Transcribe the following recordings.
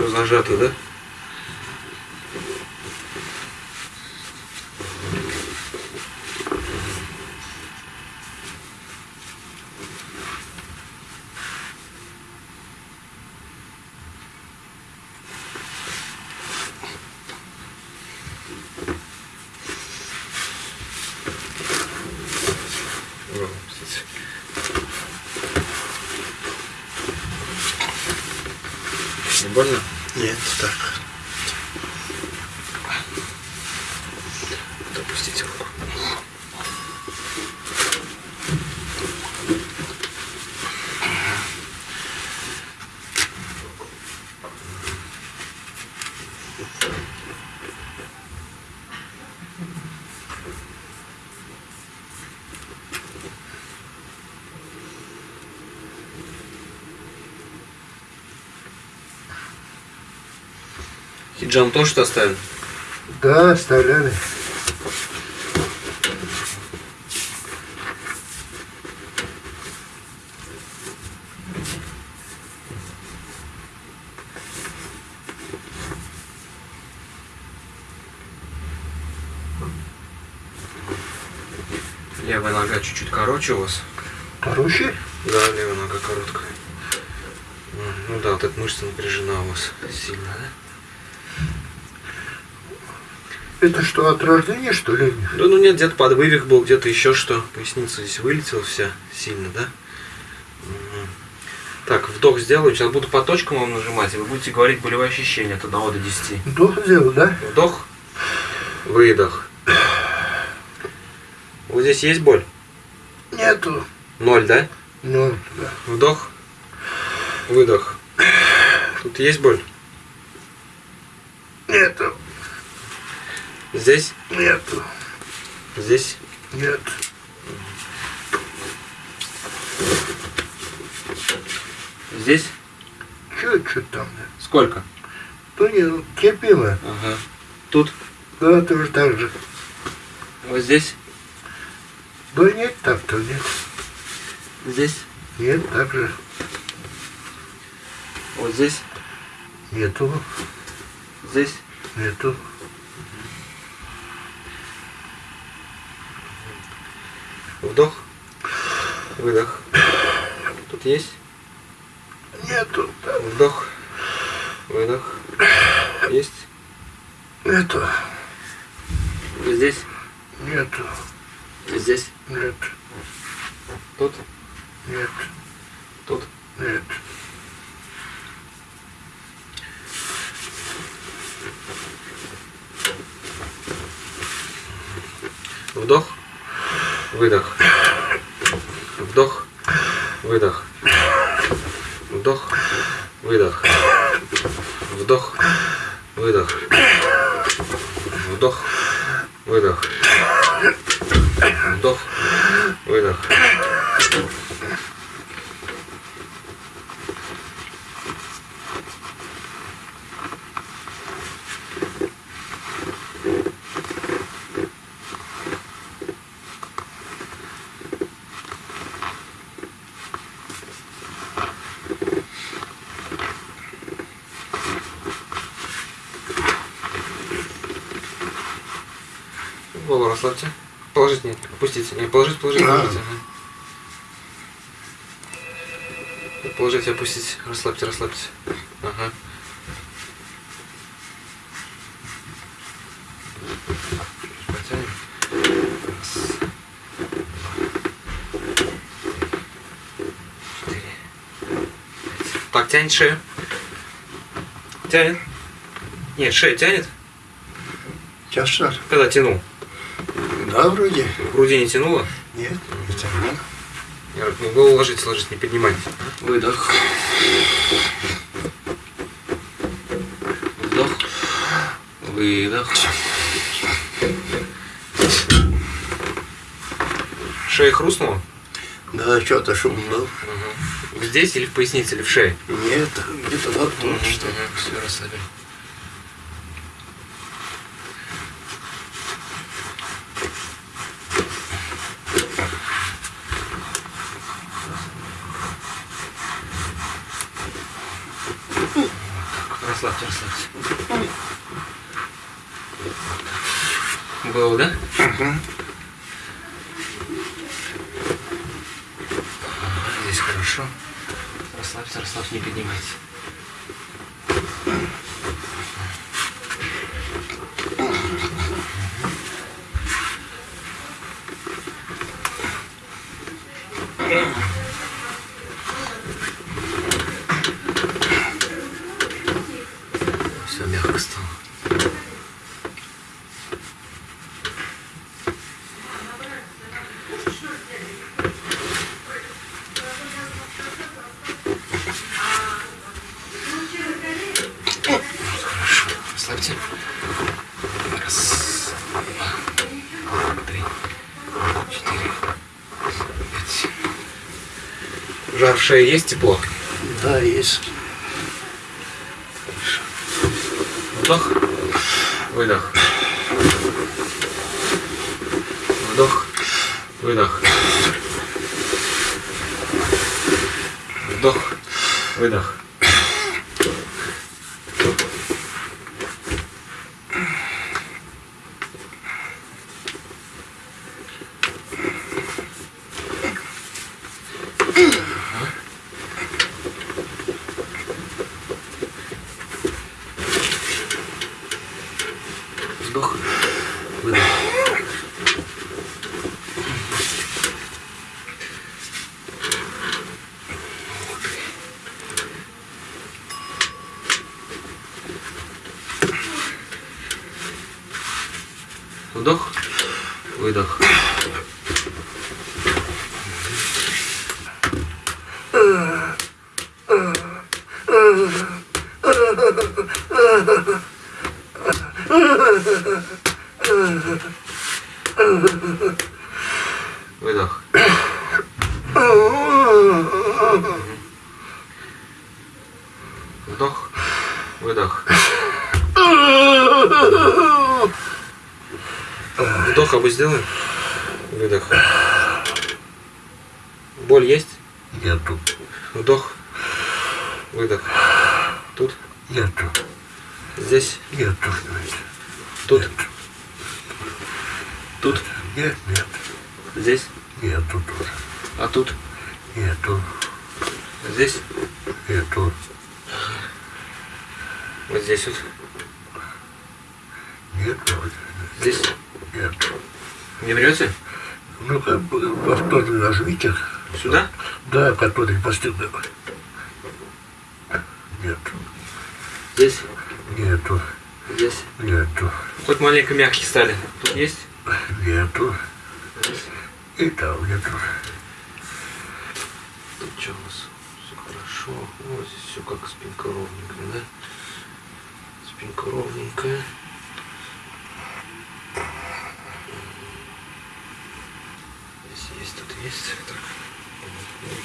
Все зажато, да? Больно? Нет, так. Вот Опустите руку. Хиджам тоже что оставим? Да, оставляли. Левая нога чуть-чуть короче у вас. Короче, Да, левая нога короткая. Ну да, вот эта мышца напряжена у вас сильно, да? Это что, от рождения, что ли? Да ну нет, где-то подвывих был, где-то еще что. Поясница здесь вылетела вся сильно, да? Так, вдох сделаю. Сейчас буду по точкам вам нажимать, и вы будете говорить болевые ощущения от 1 до 10. Вдох сделал, да? Вдох, выдох. Вот здесь есть боль? Нету. Ноль, да? Ну, да. Вдох, выдох. Тут есть боль? Нету. Здесь? Нету. Здесь? Нет. Здесь? Что там? да? Сколько? То не, терпимо. Ага. Тут? Да, тоже так же. Вот здесь? Да нет, так-то нет. Здесь? Нет, так же. Вот здесь? Нету. Здесь? Нету. Вдох, выдох. Тут есть? Нету. Вдох, выдох. Есть? Нету. Здесь? Нету. Здесь? Нет. Тут? Нет. Тут? Нет. Вдох, выдох. Вдох, выдох. Вдох, выдох. Вдох, выдох. Вдох, выдох. Вдох, выдох. Расслабьте. Положите, нет, опустите. Не, положите, А. положите. ага. Положите, опустите. Расслабьте, расслабьте. Ага. Так, тянет шею. Тянет. Нет, шея тянет. Сейчас что? Когда тянул. Да, вроде. В груди не тянуло? Нет. Не тяну. Я говорю, ну, голову ложитесь, ложитесь, не поднимайте. Выдох. Вдох. Выдох. Шея хрустнула? Да, что-то шум был. Здесь или в пояснице, или в шее? Нет, где-то вот тут что. Все, расслабили. расслабьте, расслабьте. Было, да? Здесь хорошо. Расслабься, расслабься, не поднимайте. Все мягко стало. Хорошо. Расслабьте. Раз, два, три, четыре, пять. Жар в шее есть тепло? Да, есть. Вдох, выдох. Вдох, выдох. Вдох, выдох. Вдох, выдох. Вдох, выдох. Выдох. Вдох, выдох. Вдох обы сделаем. Выдох. Боль есть? Нету. Вдох. Выдох. Тут. Нету. Здесь. Нету. Тут. Тут. Нет, нет. Здесь. Нету тоже. А тут. Нету. Здесь. Нету. Вот здесь вот. Нету. Здесь. Не врете? Ну, как бы повторно нажмите. Сюда? Да, который постепенно. Нету. Здесь. Нету. Здесь. Нету. Хоть маленько мягкие стали. Тут есть? Нету. Здесь. И там нету. Тут что у нас? Все хорошо. Вот здесь все как спинка ровненькая, да? Спинка ровненькая. Здесь есть. Так.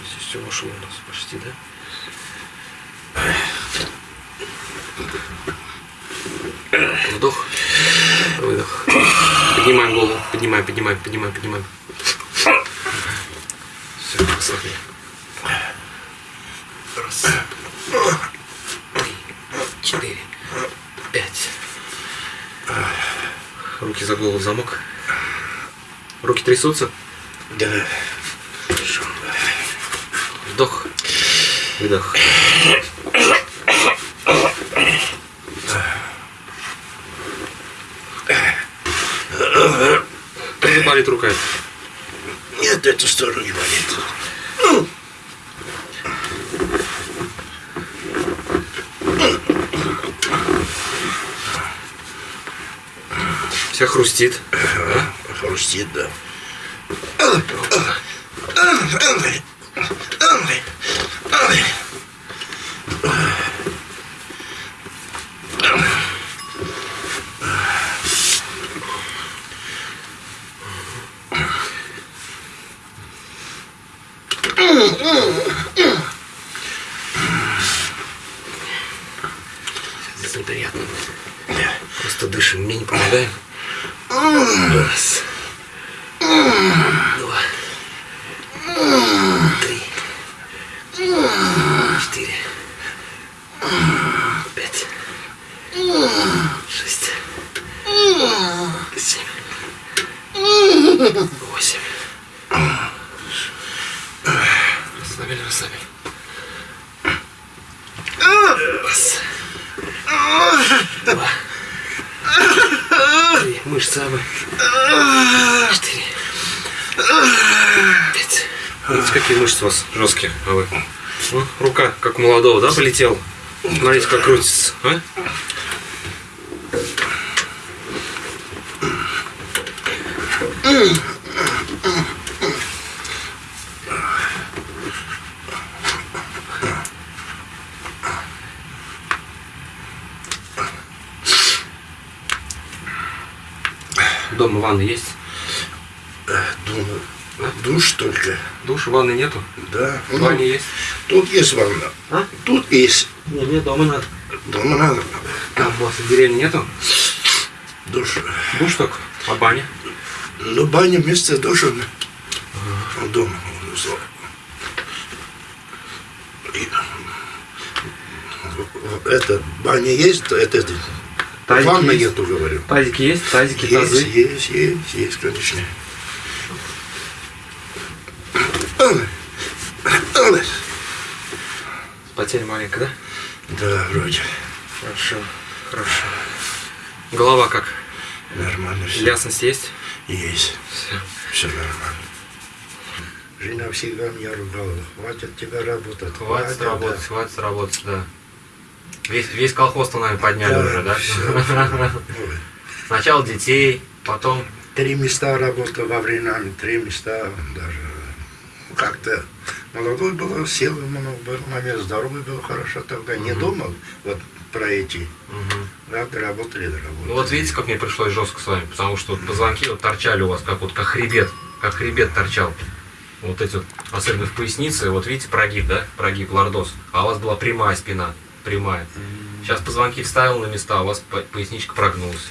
Здесь все вошло у нас почти, да? Вдох, выдох. Поднимаем голову, поднимаем, поднимаем, поднимаем, поднимаем. Все, расслабили. Раз, три, четыре, пять. Руки за голову в замок. Руки трясутся. Да. Хорошо. Вдох. Выдох. Тоже болит рука. Нет, эту сторону не болит. Вся хрустит. Хрустит, да. Здесь неприятно. Просто дышим. Мне не помогаем. Раз. Два. Три. Четыре. Пять. Шесть, семь, восемь. Расслабили, расслабили. Раз. Два. Три. Мышцы абы. Четыре. Пять. Видите, какие мышцы у вас жесткие, а вы? Ну, рука, как у молодого, да, полетела? Смотрите, как крутится, а? Дома ванны есть? Думаю, душ только. Душа, ванны нету? Да. В Ну, ванне есть? тут есть ванна. А? Тут есть. Не, мне дома надо. Дома надо. А, у вас в деревне нету? Душ. Душ только. А баня? Ну, баня вместе с душем. Дома. И- Это баня есть, это Тазики ванна есть? нету, говорю. Тазики есть? Тазики, Есть, тазы? есть, есть, есть, конечно. Потеря маленькая, да? Да, вроде. Хорошо, хорошо. Голова как? Нормально все. Ясность есть? Есть. Все. Все нормально. Жена всегда меня ругала. Хватит тебе работать. Хватит да. работать, хватит работать, да. Весь, весь колхоз-то, наверное, подняли Да, уже, да? Ой. Сначала детей, потом... Три места работал во время, три места даже. Как-то молодой был, сил много был, момент здоровый был хорошо тогда. Не Мгм. думал вот про эти. Мгм. Да, доработали, доработали. Ну вот видите, как мне пришлось жестко с вами, потому что вот позвонки вот торчали у вас, как вот как хребет, как хребет торчал. Вот эти вот, особенно в пояснице, вот видите, прогиб, да, прогиб, лордоз, а у вас была прямая спина, прямая. Сейчас позвонки вставил на места, а у вас по- поясничка прогнулась.